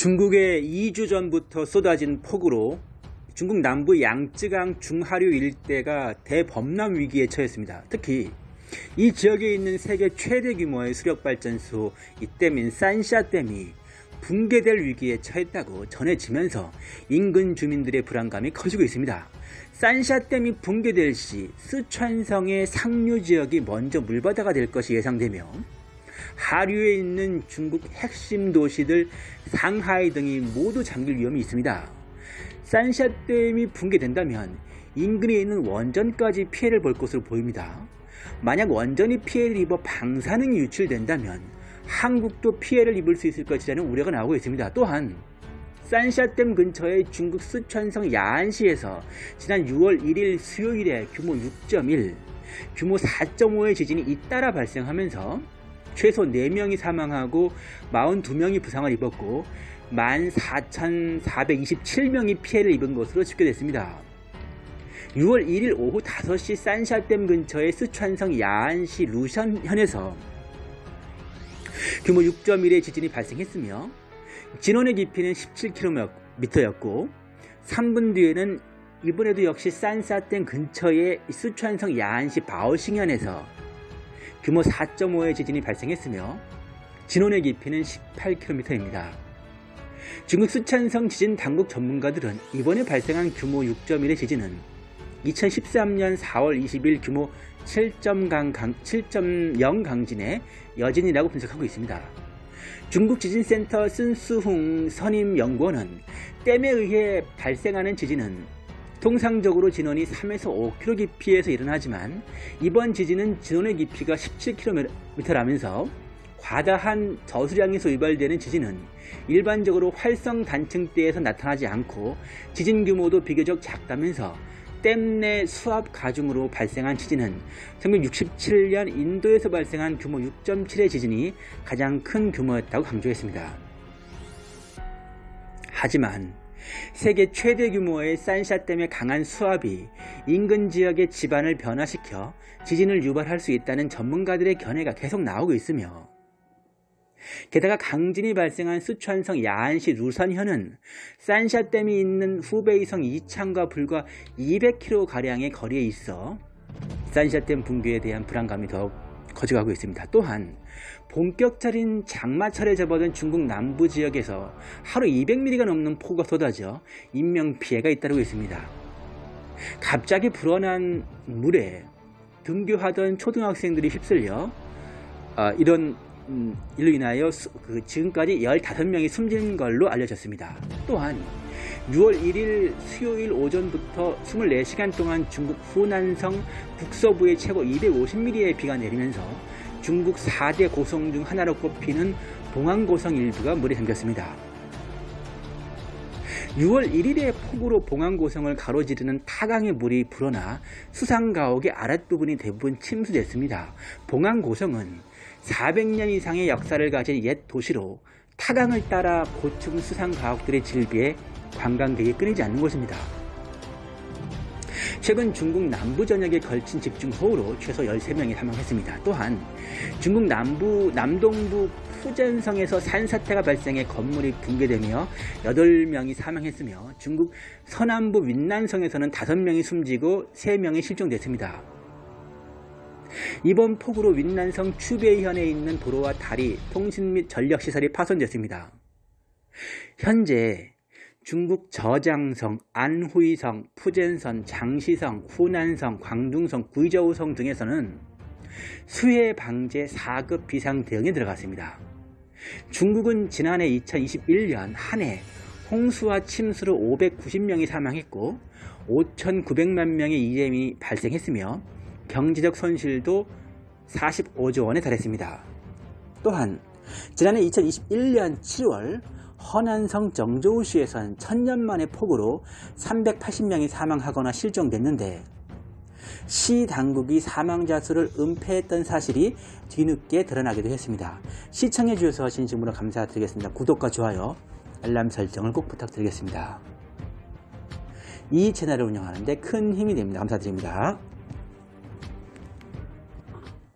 중국에 2주 전부터 쏟아진 폭우로 중국 남부 양쯔강 중하류 일대가 대범람 위기에 처했습니다. 특히 이 지역에 있는 세계 최대 규모의 수력발전소 이댐인 산샤댐이 붕괴될 위기에 처했다고 전해지면서 인근 주민들의 불안감이 커지고 있습니다. 산샤댐이 붕괴될 시 쓰촨성의 상류 지역이 먼저 물바다가 될 것이 예상되며 하류에 있는 중국 핵심 도시들 상하이 등이 모두 잠길 위험이 있습니다. 산샤댐이 붕괴된다면 인근에 있는 원전까지 피해를 볼 것으로 보입니다. 만약 원전이 피해를 입어 방사능이 유출된다면 한국도 피해를 입을 수 있을 것이라는 우려가 나오고 있습니다. 또한 산샤댐 근처의 중국 쓰촨성 야안시에서 지난 6월 1일 수요일에 규모 6.1, 규모 4.5의 지진이 잇따라 발생하면서 최소 4명이 사망하고 42명이 부상을 입었고 14,427명이 피해를 입은 것으로 집계됐습니다. 6월 1일 오후 5시 산샤댐 근처의 스촨성 야안시 루션현에서 규모 6.1의 지진이 발생했으며 진원의 깊이는 17km였고 3분 뒤에는 이번에도 역시 산샤댐 근처의 스촨성 야안시 바오싱현에서 규모 4.5의 지진이 발생했으며 진원의 깊이는 18km입니다. 중국 수촨성 지진 당국 전문가들은 이번에 발생한 규모 6.1의 지진은 2013년 4월 20일 규모 7.0 강진의 여진이라고 분석하고 있습니다. 중국 지진센터 쓴수흥 선임연구원은 댐에 의해 발생하는 지진은 통상적으로 진원이 3에서 5km 깊이에서 일어나지만 이번 지진은 진원의 깊이가 17km라면서 과다한 저수량에서 유발되는 지진은 일반적으로 활성 단층대에서 나타나지 않고 지진 규모도 비교적 작다면서 댐내 수압 가중으로 발생한 지진은 1967년 인도에서 발생한 규모 6.7의 지진이 가장 큰 규모였다고 강조했습니다. 하지만 세계 최대 규모의 산샤댐의 강한 수압이 인근 지역의 지반을 변화시켜 지진을 유발할 수 있다는 전문가들의 견해가 계속 나오고 있으며 게다가 강진이 발생한 수촨성 야안시 루선현은 산샤댐이 있는 후베이성 이창과 불과 200km가량의 거리에 있어 산샤댐 붕괴에 대한 불안감이 더욱 커져가고 있습니다. 또한 본격적인 장마철에 접어든 중국 남부 지역에서 하루 200mm가 넘는 폭우가 쏟아져 인명피해가 잇따르고 있습니다. 갑자기 불어난 물에 등교하던 초등학생들이 휩쓸려 어, 이런 음, 이로 인하여 수, 그 지금까지 15명이 숨진 걸로 알려졌습니다. 또한 6월 1일 수요일 오전부터 24시간 동안 중국 후난성 북서부의 최고 250mm의 비가 내리면서 중국 4대 고성 중 하나로 꼽히는 봉안고성 일부가 물에 잠겼습니다. 6월 1일에 폭우로 봉안고성을 가로지르는 타강의 물이 불어나 수상가옥의 아랫부분이 대부분 침수됐습니다. 봉안고성은 400년 이상의 역사를 가진 옛 도시로 타강을 따라 고층 수상 가옥들의 질비에 관광객이 끊이지 않는 곳입니다. 최근 중국 남부 전역에 걸친 집중 호우로 최소 13명이 사망했습니다. 또한 중국 남부 남동부 푸젠성에서 산사태가 발생해 건물이 붕괴되며 8명이 사망했으며 중국 서남부 윈난성에서는 5명이 숨지고 3명이 실종됐습니다. 이번 폭우로 윈난성 추베이현에 있는 도로와 다리, 통신 및 전력시설이 파손됐습니다. 현재 중국 저장성, 안후이성, 푸젠선, 장시성, 후난성, 광둥성, 구이저우성 등에서는 수해 방제 4급 비상 대응에 들어갔습니다. 중국은 지난해 2021년 한 해 홍수와 침수로 590명이 사망했고 5,900만 명의 이재민이 발생했으며 경제적 손실도 45조 원에 달했습니다. 또한 지난해 2021년 7월 허난성 정조우시에선 천년 만의 폭우로 380명이 사망하거나 실종됐는데 시 당국이 사망자 수를 은폐했던 사실이 뒤늦게 드러나기도 했습니다. 시청해 주셔서 진심으로 감사드리겠습니다. 구독과 좋아요, 알람 설정을 꼭 부탁드리겠습니다. 이 채널을 운영하는데 큰 힘이 됩니다. 감사드립니다.